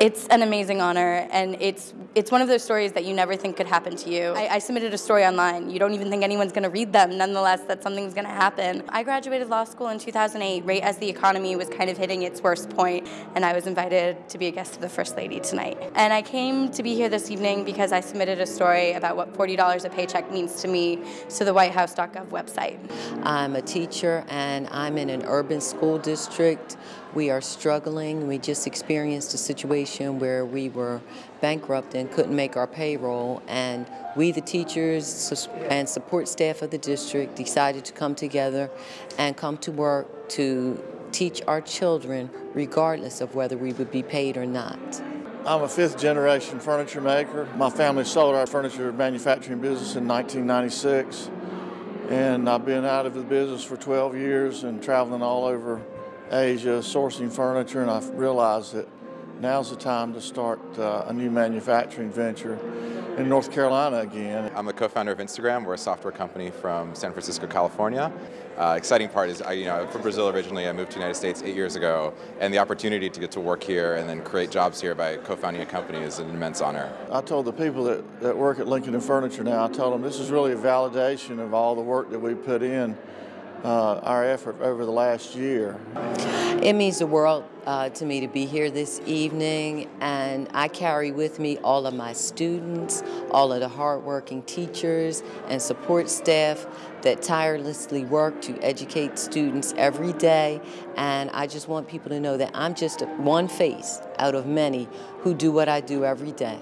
It's an amazing honor, and it's it's one of those stories that you never think could happen to you. I, I submitted a story online. You don't even think anyone's going to read them. Nonetheless, that something's going to happen. I graduated law school in 2008, right as the economy was kind of hitting its worst point, and I was invited to be a guest of the First Lady tonight. And I came to be here this evening because I submitted a story about what $40 a paycheck means to me to the WhiteHouse.gov website. I'm a teacher, and I'm in an urban school district. We are struggling. We just experienced a situation where we were bankrupt and couldn't make our payroll and we the teachers and support staff of the district decided to come together and come to work to teach our children regardless of whether we would be paid or not. I'm a fifth generation furniture maker. My family sold our furniture manufacturing business in 1996 and I've been out of the business for 12 years and traveling all over Asia sourcing furniture and I've realized that now's the time to start uh, a new manufacturing venture in North Carolina again. I'm the co-founder of Instagram. We're a software company from San Francisco, California. Uh, exciting part is, I, you know, from Brazil originally. I moved to the United States eight years ago, and the opportunity to get to work here and then create jobs here by co-founding a company is an immense honor. I told the people that, that work at Lincolnton Furniture now, I told them this is really a validation of all the work that we put in uh, our effort over the last year. It means the world uh, to me to be here this evening, and I carry with me all of my students, all of the hardworking teachers and support staff that tirelessly work to educate students every day. And I just want people to know that I'm just one face out of many who do what I do every day.